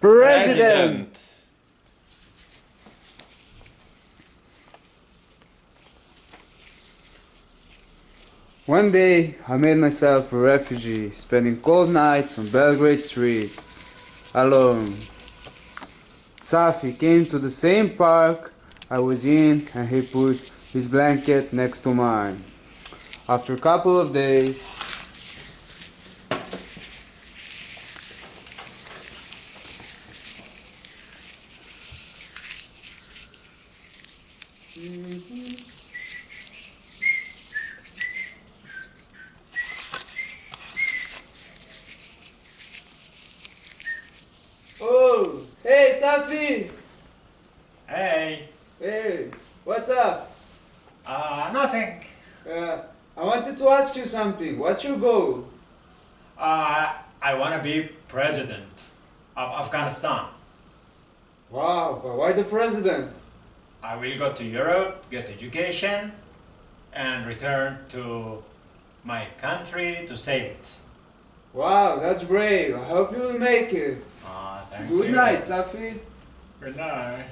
President. One day, I made myself a refugee, spending cold nights on Belgrade streets, alone. Safi came to the same park I was in and he put his blanket next to mine. After a couple of days, Oh, hey Safi! Hey, Hey, what's up? uh, nothing. Uh, I wanted to ask you something. What's your goal? Uh, I want to be president of Afghanistan. Wow, but why the president? I will go to Europe, get education, and return to my country to save it. Wow, that's brave. I hope you will make it. Ah, thank Good you. night, Safi. Good night.